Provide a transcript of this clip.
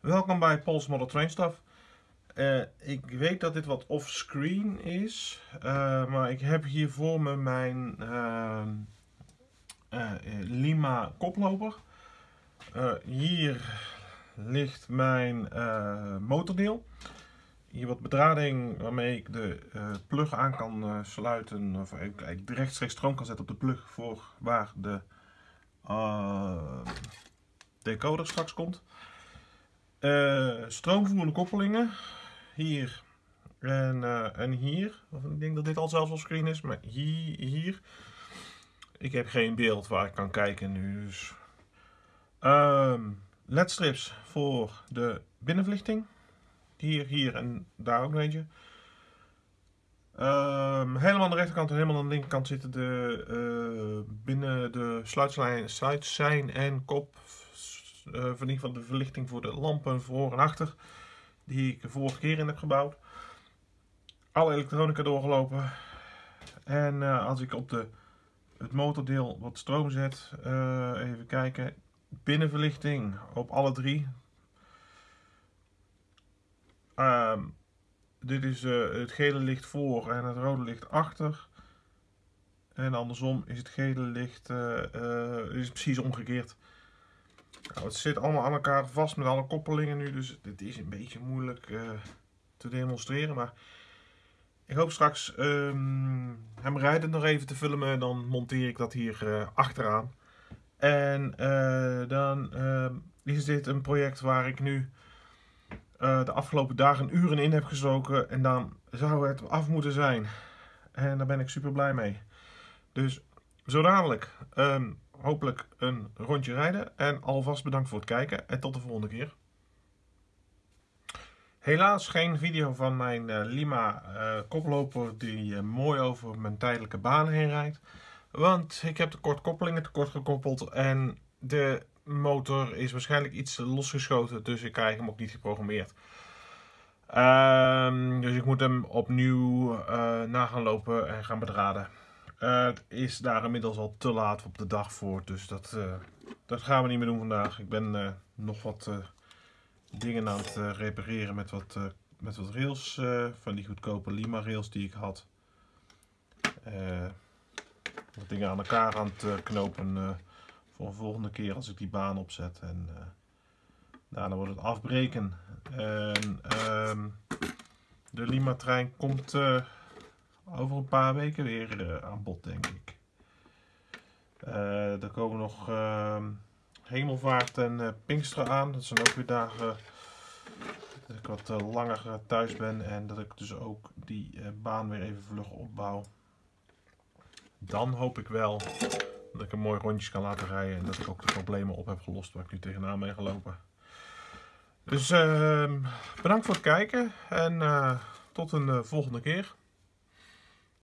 Welkom bij Pols Model Train Stuff. Eh, ik weet dat dit wat off-screen is, uh, maar ik heb hier voor me mijn uh, Lima koploper. hier ligt mijn motordeel. Hier wat bedrading waarmee ik de plug aan kan sluiten, of ik rechtstreeks stroom kan zetten op de plug voor waar de decoder straks komt. Uh, stroomvoerende koppelingen. Hier en, uh, en hier. Of ik denk dat dit al zelfs op screen is, maar hier, hier. Ik heb geen beeld waar ik kan kijken nu. Dus. Um, ledstrips voor de binnenverlichting. Hier, hier en daar ook een eentje. Um, helemaal aan de rechterkant en helemaal aan de linkerkant zitten de uh, binnen de sluitsijn en kop uh, van, van de verlichting voor de lampen voor en achter. Die ik de vorige keer in heb gebouwd. Alle elektronica doorgelopen. En uh, als ik op de, het motordeel wat stroom zet, uh, even kijken. Binnenverlichting op alle drie. Um, dit is het gele licht voor en het rode licht achter. En andersom is het gele licht is precies omgekeerd. Nou, het zit allemaal aan elkaar vast met alle koppelingen nu, dus dit is een beetje moeilijk uh, te demonstreren. Maar ik hoop straks um, hem rijden nog even te filmen, dan monteer ik dat hier uh, achteraan. En uh, dan ehm, is dit een project waar ik nu de afgelopen dagen uren in heb gestoken. En dan zou het af moeten zijn. En daar ben ik super blij mee. Dus zo dadelijk. Um, hopelijk een rondje rijden. En alvast bedankt voor het kijken en tot de volgende keer. Helaas geen video van mijn uh, Lima uh, koploper die uh, mooi over mijn tijdelijke baan heen rijdt. Want ik heb de kort koppelingen tekort gekoppeld en de motor is waarschijnlijk iets losgeschoten. Dus ik krijg hem ook niet geprogrammeerd. Um, dus ik moet hem opnieuw na gaan lopen en gaan bedraden. Uh, het is daar inmiddels al te laat op de dag voor, dus dat, uh, dat gaan we niet meer doen vandaag. Ik ben uh, nog wat dingen aan het repareren met wat, met wat rails, van die goedkope Lima rails die ik had. wat dingen aan elkaar aan het knopen voor een volgende keer als ik die baan opzet. En daarna wordt het afbreken. En, ehm, de Lima trein komt over een paar weken weer uh, aan bod, denk ik. Uh, er komen nog uh, hemelvaart en uh, Pinksteren aan. Dat zijn ook weer dagen dat ik wat langer thuis ben en dat ik dus ook die baan weer even vlug opbouw. Dan hoop ik wel dat ik een mooi rondjes kan laten rijden en dat ik ook de problemen op heb gelost waar ik nu tegenaan ben gelopen. Dus ehm, bedankt voor het kijken en tot een volgende keer.